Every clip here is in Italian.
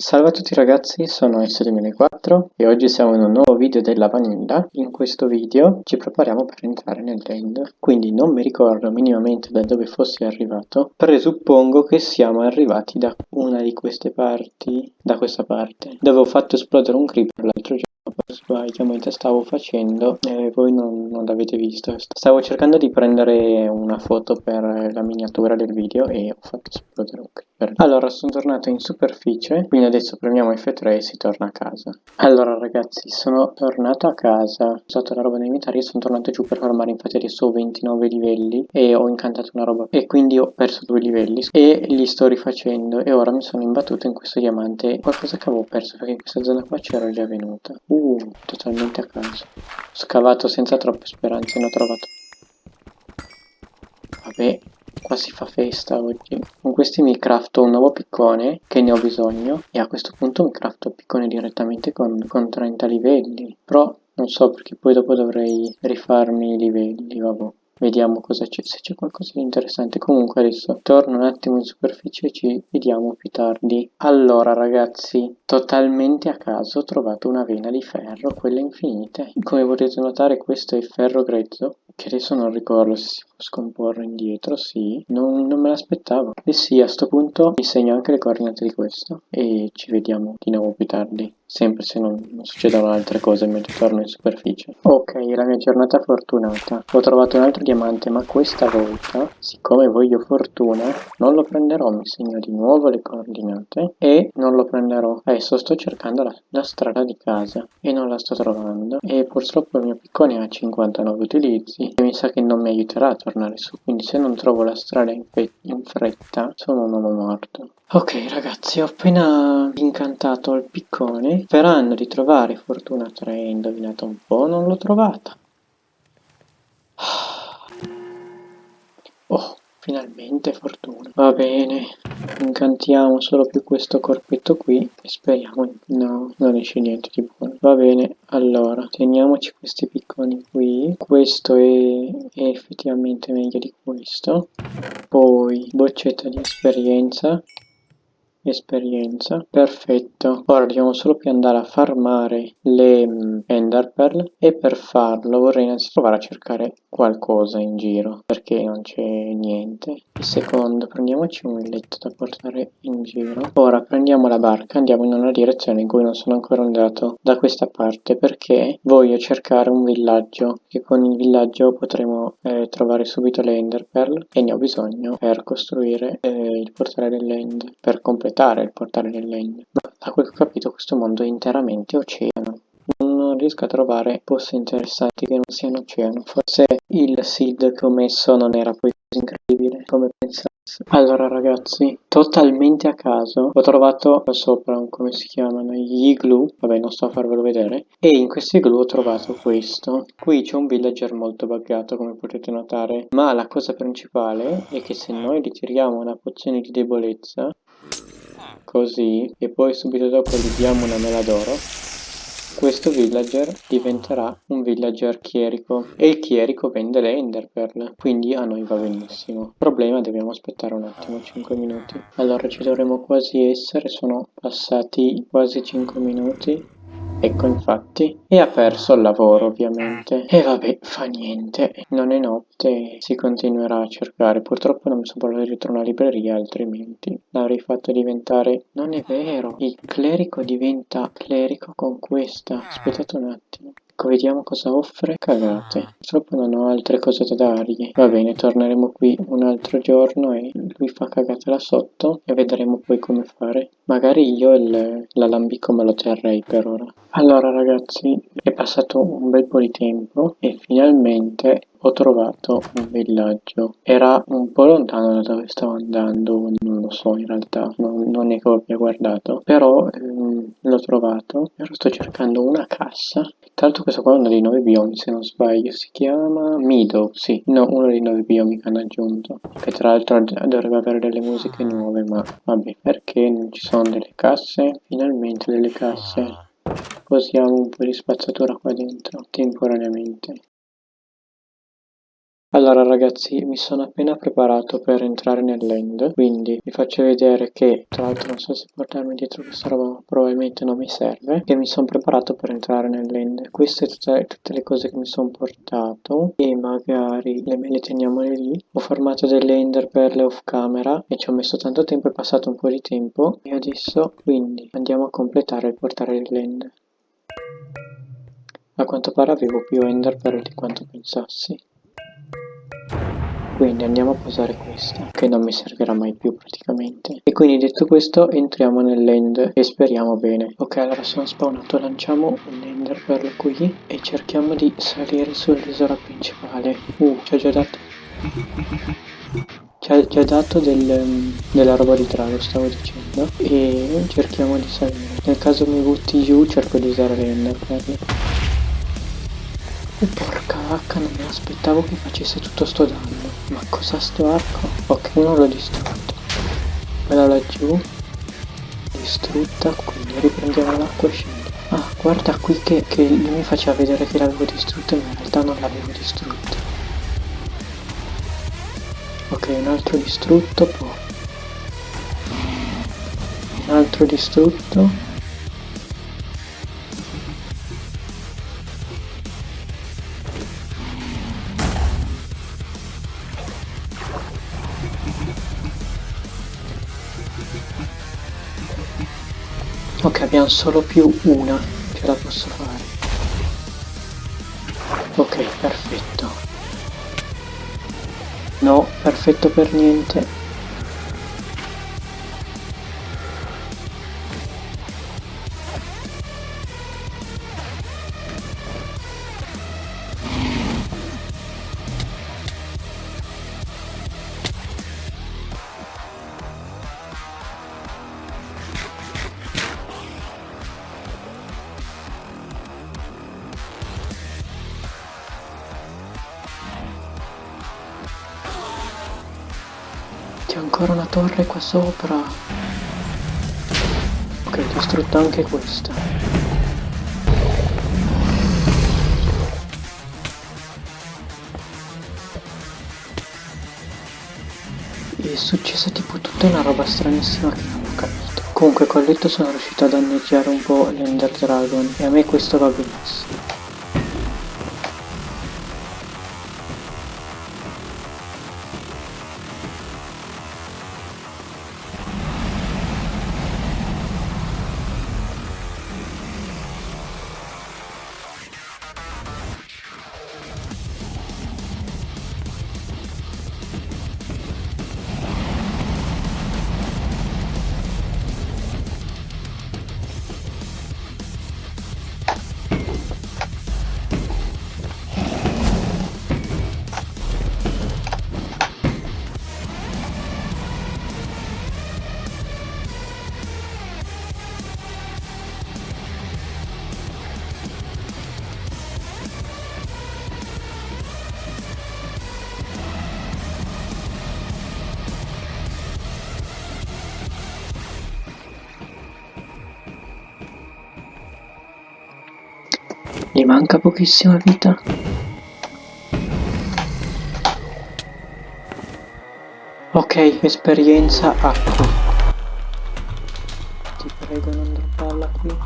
Salve a tutti ragazzi, sono S2004 e oggi siamo in un nuovo video della vanilla. In questo video ci prepariamo per entrare nell'end, quindi non mi ricordo minimamente da dove fossi arrivato. Presuppongo che siamo arrivati da una di queste parti, da questa parte, dove ho fatto esplodere un creeper l'altro giorno sbaglio mentre stavo facendo e voi non, non l'avete visto. Stavo cercando di prendere una foto per la miniatura del video e ho fatto esplodere un creeper. Allora sono tornato in superficie quindi adesso premiamo F3 e si torna a casa. Allora ragazzi sono tornato a casa. Ho usato la roba nei inventario e sono tornato giù per farmare. Infatti adesso ho 29 livelli e ho incantato una roba. E quindi ho perso due livelli. E li sto rifacendo. E ora mi sono imbattuto in questo diamante. Qualcosa che avevo perso perché in questa zona qua c'era già venuta. uh totalmente a caso. Scavato senza troppe speranze, ne ho trovato. Vabbè, qua si fa festa oggi. Con questi mi crafto un nuovo piccone, che ne ho bisogno, e a questo punto mi crafto il piccone direttamente con, con 30 livelli. Però non so perché poi dopo dovrei rifarmi i livelli, vabbè. Vediamo c'è, se c'è qualcosa di interessante. Comunque adesso torno un attimo in superficie e ci vediamo più tardi. Allora ragazzi, totalmente a caso ho trovato una vena di ferro, quelle infinite. Come potete notare questo è ferro grezzo, che adesso non ricordo se si può scomporre indietro, sì. Non, non me l'aspettavo. E sì, a questo punto vi segno anche le coordinate di questo e ci vediamo di nuovo più tardi sempre se non, succedono altre cose mentre torno in superficie. Ok, la mia giornata fortunata. Ho trovato un altro diamante, ma questa volta, siccome voglio fortuna, non lo prenderò, mi segno di nuovo le coordinate e non lo prenderò. Adesso sto cercando la, la strada di casa e non la sto trovando e purtroppo il mio piccone ha 59 utilizzi e mi sa che non mi aiuterà a tornare su, quindi se non trovo la strada in, in fretta sono un uomo morto. Ok ragazzi, ho appena incantato il piccone. Sperando di trovare Fortuna 3, indovinate un po', non l'ho trovata. Oh, finalmente Fortuna. Va bene, incantiamo solo più questo corpetto qui e speriamo... No, non esce niente di buono. Va bene, allora, teniamoci questi picconi qui. Questo è, è effettivamente meglio di questo. Poi, boccetta di esperienza esperienza. Perfetto. Ora dobbiamo solo più andare a farmare le mm, ender pearl e per farlo vorrei innanzitutto provare a cercare qualcosa in giro perché non c'è niente secondo prendiamoci un letto da portare in giro ora prendiamo la barca andiamo in una direzione in cui non sono ancora andato da questa parte perché voglio cercare un villaggio che con il villaggio potremo eh, trovare subito le ender pearl e ne ho bisogno per costruire eh, il portale dell'end per completare il portale del legno, ma da quel che ho capito questo mondo è interamente oceano. Non riesco a trovare posti interessanti che non siano oceano. Forse il seed che ho messo non era poi così incredibile come pensassi. Allora ragazzi, totalmente a caso ho trovato qua sopra, come si chiamano, gli igloo, vabbè non sto a farvelo vedere, e in questi igloo ho trovato questo. Qui c'è un villager molto buggato come potete notare, ma la cosa principale è che se noi ritiriamo una pozione di debolezza, così e poi subito dopo gli diamo una mela d'oro questo villager diventerà un villager chierico e il chierico vende le enderpearl quindi a noi va benissimo. Problema dobbiamo aspettare un attimo 5 minuti. Allora ci dovremo quasi essere sono passati quasi 5 minuti Ecco infatti, e ha perso il lavoro ovviamente. E vabbè, fa niente, non è notte, si continuerà a cercare. Purtroppo non mi sono portato dietro una libreria, altrimenti l'avrei fatto diventare... Non è vero, il clerico diventa clerico con questa. Aspettate un attimo. Ecco, vediamo cosa offre. Cagate. Purtroppo non ho altre cose da dargli. Va bene, torneremo qui un altro giorno e lui fa cagate là sotto e vedremo poi come fare. Magari io l'alambico me lo terrei per ora. Allora ragazzi, è passato un bel po' di tempo e finalmente ho trovato un villaggio. Era un po' lontano da dove stavo andando, non lo so in realtà, non, non è che abbia guardato, però ehm, l'ho trovato. Ora sto cercando una cassa tra l'altro questo qua è uno dei nuovi biomi, se non sbaglio, si chiama Meadow, sì, no, uno dei nuovi biomi che hanno aggiunto, che tra l'altro dovrebbe avere delle musiche nuove, ma vabbè, perché non ci sono delle casse? Finalmente delle casse. Posiamo un po' di spazzatura qua dentro, temporaneamente. Allora ragazzi, mi sono appena preparato per entrare nell'end, quindi vi faccio vedere che, tra l'altro non so se portarmi dietro questa roba, probabilmente non mi serve, che mi sono preparato per entrare nell'end. Queste tutte, tutte, le cose che mi sono portato e magari le, le teniamo lì. Ho formato delle ender perle off camera e ci ho messo tanto tempo, è passato un po' di tempo e adesso quindi andiamo a completare il portare l'end. A quanto pare avevo più ender perle di quanto pensassi. Quindi andiamo a posare questa, che non mi servirà mai più praticamente. E quindi detto questo entriamo nell'end e speriamo bene. Ok, allora sono spawnato, lanciamo l'ender per qui e cerchiamo di salire sull'isola principale. Uh, ci ha già dato... Ci ha già dato del, della roba di trago, stavo dicendo. E cerchiamo di salire. Nel caso mi butti giù cerco di usare l'ender per Oh, porca vacca, non mi aspettavo che facesse tutto sto danno. Ma cosa sto arco? Ok, uno l'ho distrutto. Quella laggiù. Distrutta, quindi riprendiamo l'acqua e scendi. Ah, guarda qui che, che mi faceva vedere che l'avevo distrutto ma in realtà non l'avevo distrutto. Ok, un altro distrutto, poi. Un altro distrutto. Ok, abbiamo solo più una, ce la posso fare. Ok, perfetto. No, perfetto per niente. Ancora una torre qua sopra. Ok, ho distrutto anche questa. E è successa tipo tutta una roba stranissima che non ho capito. Comunque con letto sono riuscito a danneggiare un po' l'Ender Dragon e a me questo va benissimo. Manca pochissima vita. Ok, esperienza acqua. Ti prego non dropparla qui.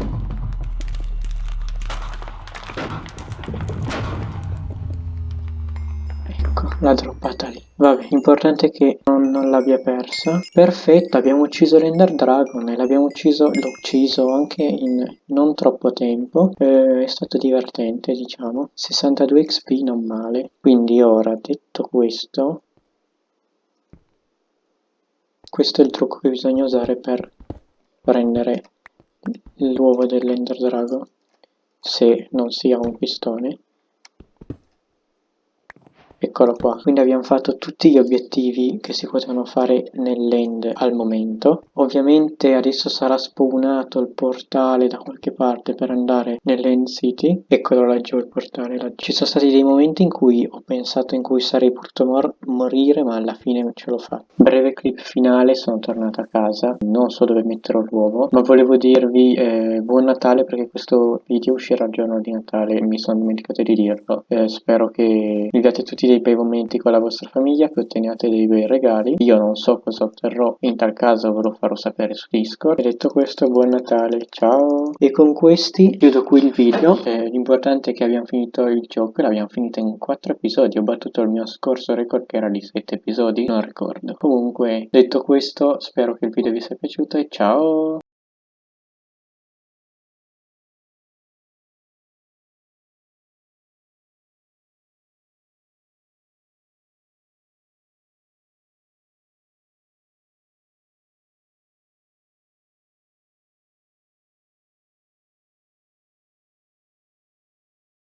Ecco, l'ha droppata lì. Vabbè, l'importante è che non, l'abbia persa. Perfetto, abbiamo ucciso l'Ender Dragon e l'abbiamo ucciso, l'ho ucciso anche in non troppo tempo. Eh, è stato divertente, diciamo. 62 XP non male. Quindi ora, detto questo, questo è il trucco che bisogna usare per prendere l'uovo dell'Ender Dragon, se non si ha un pistone. Eccolo qua, quindi abbiamo fatto tutti gli obiettivi che si potevano fare nell'end al momento. Ovviamente adesso sarà spawnato il portale da qualche parte per andare nell'end city. Eccolo laggiù il portale laggiù. Ci sono stati dei momenti in cui ho pensato in cui sarei potuto mor morire ma alla fine ce l'ho fatta. Breve clip finale, sono tornato a casa, non so dove metterò l'uovo, ma volevo dirvi eh, buon Natale perché questo video uscirà il giorno di Natale, mi sono dimenticato di dirlo. Eh, spero che viviate tutti dei bei momenti con la vostra famiglia, che otteniate dei bei regali. Io non so cosa otterrò, in tal caso ve lo farò sapere su Discord. E detto questo, buon Natale, ciao! E con questi chiudo qui il video. Eh, l'importante è che abbiamo finito il gioco, l'abbiamo finito in 4 episodi. Ho battuto il mio scorso record che era di 7 episodi, non ricordo. Comunque, detto questo, spero che il video vi sia piaciuto e ciao!